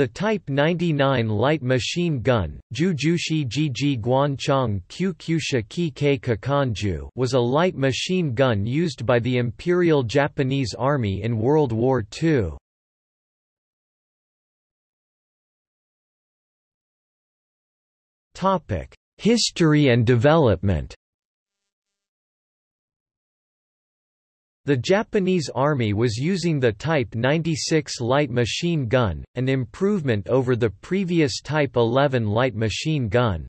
The Type 99 light machine gun Jujushi Jiji Guanchong Kyukyusha Kike was a light machine gun used by the Imperial Japanese Army in World War II. History and development The Japanese Army was using the Type 96 light machine gun, an improvement over the previous Type 11 light machine gun.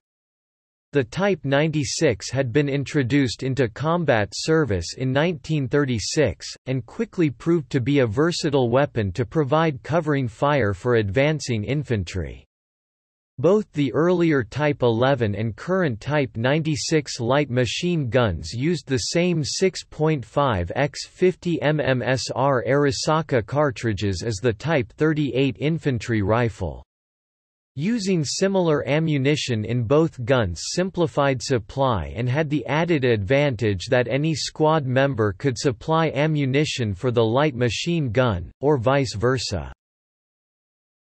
The Type 96 had been introduced into combat service in 1936, and quickly proved to be a versatile weapon to provide covering fire for advancing infantry. Both the earlier Type 11 and current Type 96 light machine guns used the same 6.5 x 50 mmsr Arisaka cartridges as the Type 38 infantry rifle. Using similar ammunition in both guns simplified supply and had the added advantage that any squad member could supply ammunition for the light machine gun, or vice versa.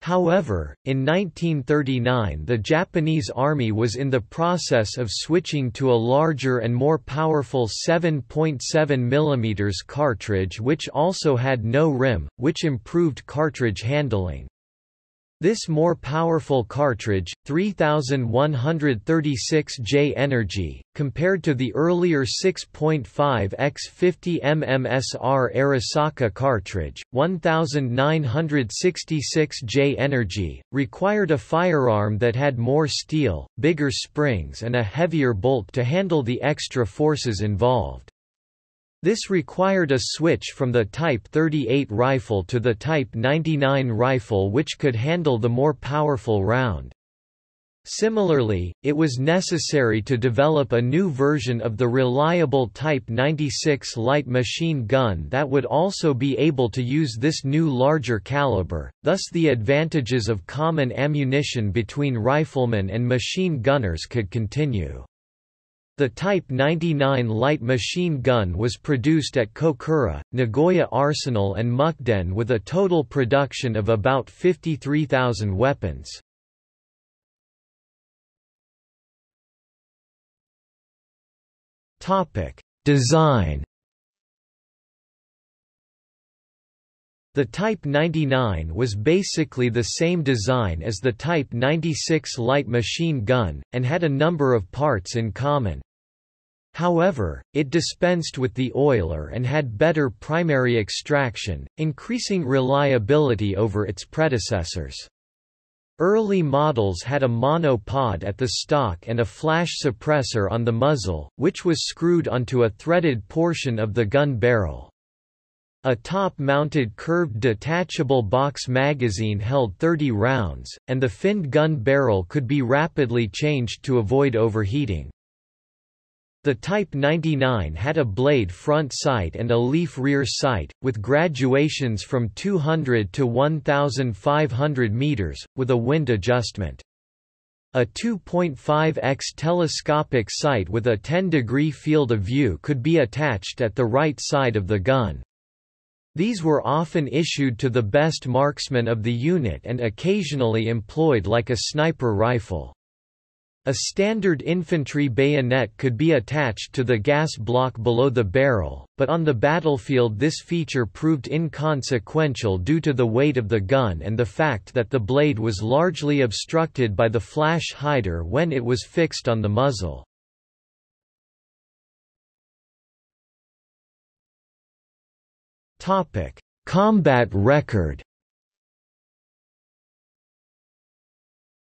However, in 1939 the Japanese Army was in the process of switching to a larger and more powerful 7.7 mm cartridge which also had no rim, which improved cartridge handling. This more powerful cartridge, 3136J Energy, compared to the earlier 6.5 x 50 mm SR Arisaka cartridge, 1966J Energy, required a firearm that had more steel, bigger springs and a heavier bolt to handle the extra forces involved. This required a switch from the Type 38 rifle to the Type 99 rifle which could handle the more powerful round. Similarly, it was necessary to develop a new version of the reliable Type 96 light machine gun that would also be able to use this new larger caliber, thus the advantages of common ammunition between riflemen and machine gunners could continue. The Type 99 light machine gun was produced at Kokura, Nagoya Arsenal and Mukden with a total production of about 53,000 weapons. Design The Type 99 was basically the same design as the Type 96 light machine gun, and had a number of parts in common. However, it dispensed with the oiler and had better primary extraction, increasing reliability over its predecessors. Early models had a monopod at the stock and a flash suppressor on the muzzle, which was screwed onto a threaded portion of the gun barrel. A top-mounted curved detachable box magazine held 30 rounds, and the finned gun barrel could be rapidly changed to avoid overheating. The Type 99 had a blade front sight and a leaf rear sight, with graduations from 200 to 1,500 meters, with a wind adjustment. A 2.5x telescopic sight with a 10-degree field of view could be attached at the right side of the gun. These were often issued to the best marksman of the unit and occasionally employed like a sniper rifle. A standard infantry bayonet could be attached to the gas block below the barrel, but on the battlefield this feature proved inconsequential due to the weight of the gun and the fact that the blade was largely obstructed by the flash hider when it was fixed on the muzzle. Combat record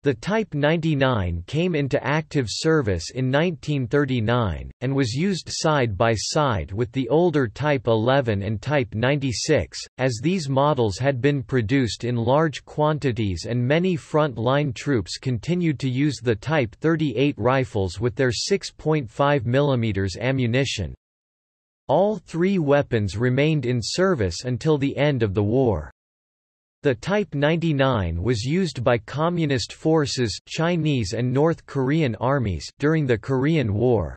The Type 99 came into active service in 1939, and was used side by side with the older Type 11 and Type 96, as these models had been produced in large quantities and many front-line troops continued to use the Type 38 rifles with their 6.5 mm ammunition. All three weapons remained in service until the end of the war. The Type 99 was used by Communist forces, Chinese and North Korean armies, during the Korean War.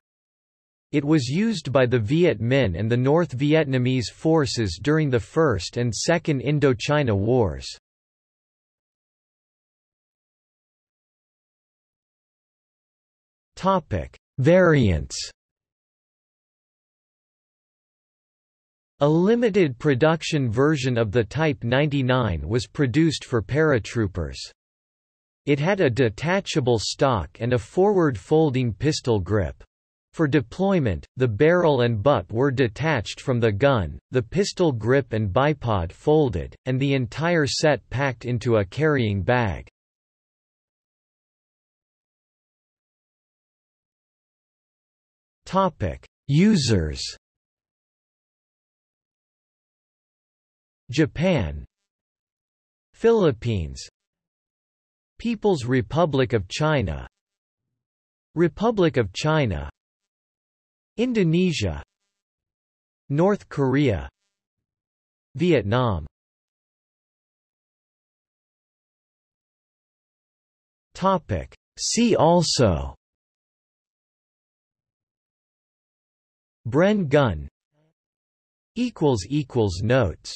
It was used by the Viet Minh and the North Vietnamese forces during the First and Second Indochina Wars. Variants A limited production version of the Type 99 was produced for paratroopers. It had a detachable stock and a forward-folding pistol grip. For deployment, the barrel and butt were detached from the gun, the pistol grip and bipod folded, and the entire set packed into a carrying bag. Users Japan Philippines People's Republic of China Republic of China Indonesia North Korea Vietnam. Topic. See also Bren gun equals equals notes